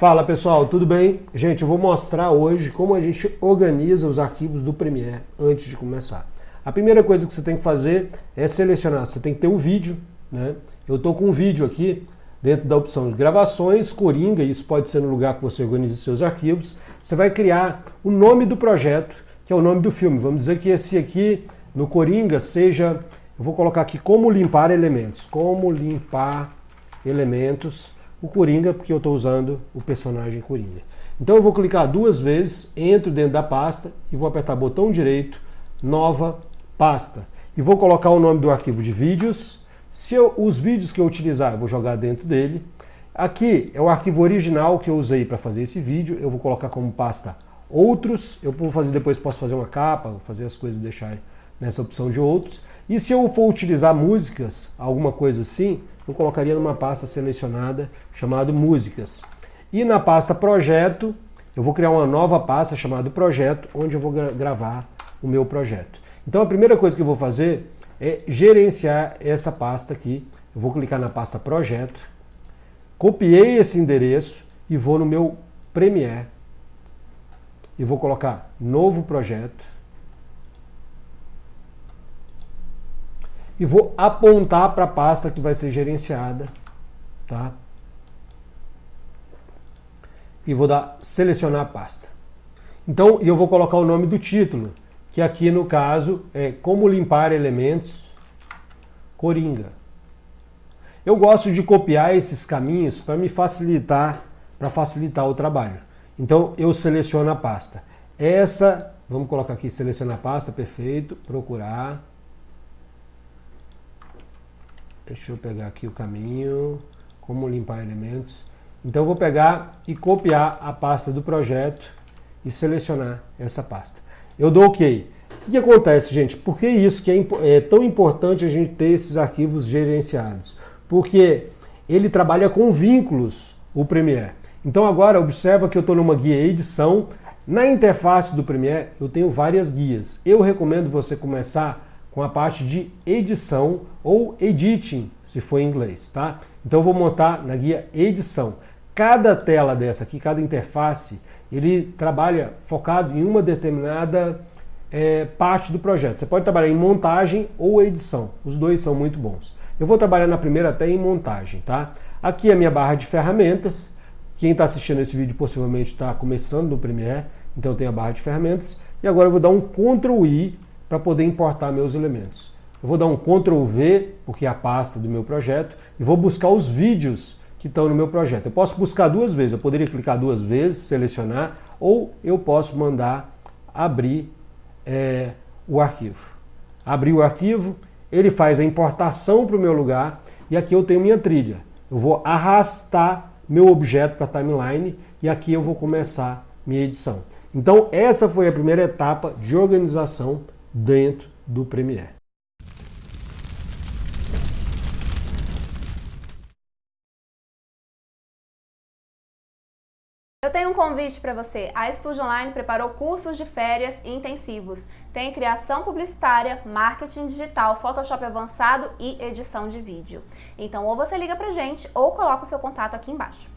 Fala pessoal, tudo bem? Gente, eu vou mostrar hoje como a gente organiza os arquivos do Premiere antes de começar. A primeira coisa que você tem que fazer é selecionar, você tem que ter um vídeo, né? Eu estou com um vídeo aqui dentro da opção de gravações, Coringa, isso pode ser no lugar que você organiza seus arquivos. Você vai criar o nome do projeto, que é o nome do filme. Vamos dizer que esse aqui, no Coringa, seja... Eu vou colocar aqui como limpar elementos. Como limpar elementos o Coringa, porque eu estou usando o personagem Coringa. Então eu vou clicar duas vezes, entro dentro da pasta e vou apertar botão direito, nova pasta. E vou colocar o nome do arquivo de vídeos. Se eu, os vídeos que eu utilizar, eu vou jogar dentro dele. Aqui é o arquivo original que eu usei para fazer esse vídeo. Eu vou colocar como pasta outros. Eu vou fazer depois posso fazer uma capa, fazer as coisas deixar nessa opção de outros. E se eu for utilizar músicas, alguma coisa assim, eu colocaria numa pasta selecionada chamada músicas. E na pasta projeto, eu vou criar uma nova pasta chamada projeto, onde eu vou gra gravar o meu projeto. Então a primeira coisa que eu vou fazer é gerenciar essa pasta aqui. Eu vou clicar na pasta projeto, copiei esse endereço e vou no meu Premiere e vou colocar novo projeto e vou apontar para a pasta que vai ser gerenciada, tá? E vou dar selecionar a pasta. Então, eu vou colocar o nome do título, que aqui no caso é como limpar elementos Coringa. Eu gosto de copiar esses caminhos para me facilitar, para facilitar o trabalho. Então eu seleciono a pasta. Essa, vamos colocar aqui, selecionar a pasta, perfeito, procurar. Deixa eu pegar aqui o caminho, como limpar elementos. Então vou pegar e copiar a pasta do projeto e selecionar essa pasta. Eu dou OK. O que, que acontece, gente? Por que isso que é, é tão importante a gente ter esses arquivos gerenciados? Porque ele trabalha com vínculos, o Premiere. Então agora observa que eu estou numa guia edição. Na interface do Premiere eu tenho várias guias. Eu recomendo você começar com a parte de edição ou editing, se for em inglês, tá? Então eu vou montar na guia edição. Cada tela dessa aqui, cada interface, ele trabalha focado em uma determinada é, parte do projeto. Você pode trabalhar em montagem ou edição, os dois são muito bons. Eu vou trabalhar na primeira até em montagem, tá? Aqui é a minha barra de ferramentas. Quem está assistindo esse vídeo possivelmente está começando no Premiere, então tenho a barra de ferramentas. E agora eu vou dar um Ctrl I para poder importar meus elementos. Eu vou dar um Ctrl V, porque é a pasta do meu projeto, e vou buscar os vídeos que estão no meu projeto. Eu posso buscar duas vezes, eu poderia clicar duas vezes, selecionar, ou eu posso mandar abrir é, o arquivo. Abrir o arquivo, ele faz a importação para o meu lugar, e aqui eu tenho minha trilha. Eu vou arrastar meu objeto para a timeline, e aqui eu vou começar minha edição. Então essa foi a primeira etapa de organização dentro do Premiere. Eu tenho um convite para você. A Estúdio Online preparou cursos de férias intensivos. Tem criação publicitária, marketing digital, Photoshop avançado e edição de vídeo. Então ou você liga pra gente ou coloca o seu contato aqui embaixo.